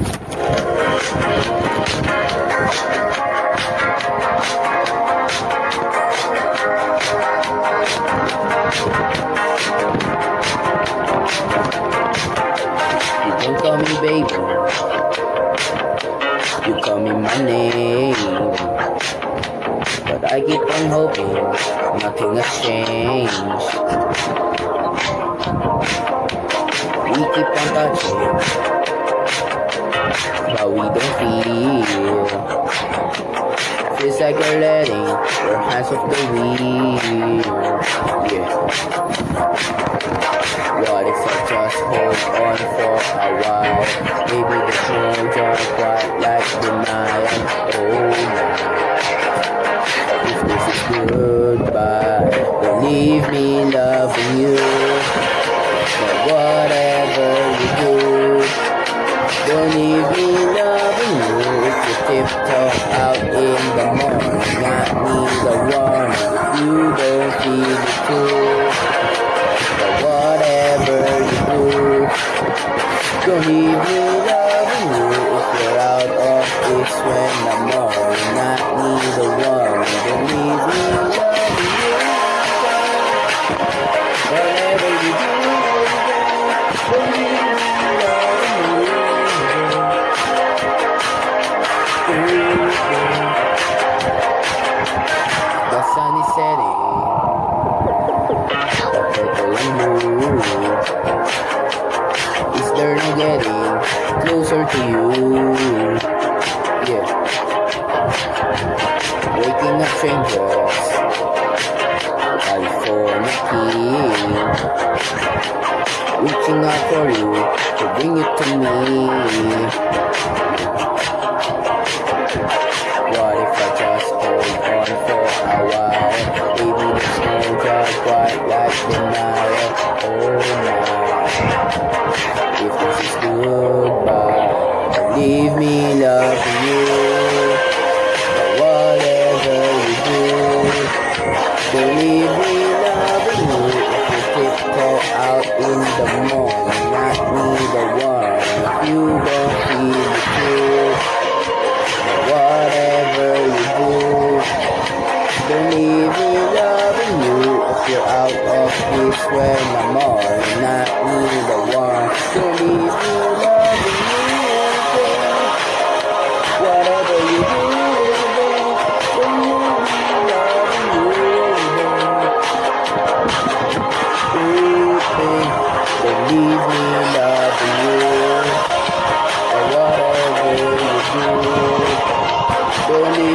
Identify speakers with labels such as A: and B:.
A: You don't call me baby. You call me my name. But I keep on hoping nothing has changed. We keep on touching, like you're letting your hands off the wheel. Yeah. What if I just hold on for a while? Maybe the change are quite like denial. Oh my. If this is goodbye, leave me loving you. But whatever you do, don't leave me you. If you tiptoe need one you don't feel it too. But whatever you do, don't leave me loving you. If you're out of this when I'm morning, I need a warning. Don't leave me loving you. Whatever you do, don't leave you. The sun is setting. Is slowly getting closer to you. Yeah. Waking up strangers, California king. Reaching out for you to bring it to me. tonight, oh night. If this is goodbye, leave me, loving you. Whatever do, believe me, loving you. If you tiptoe out in the morning. you swear no more, you're not me the one. Believe you love me, whatever you do. Believe me, love you. And whatever you do, believe.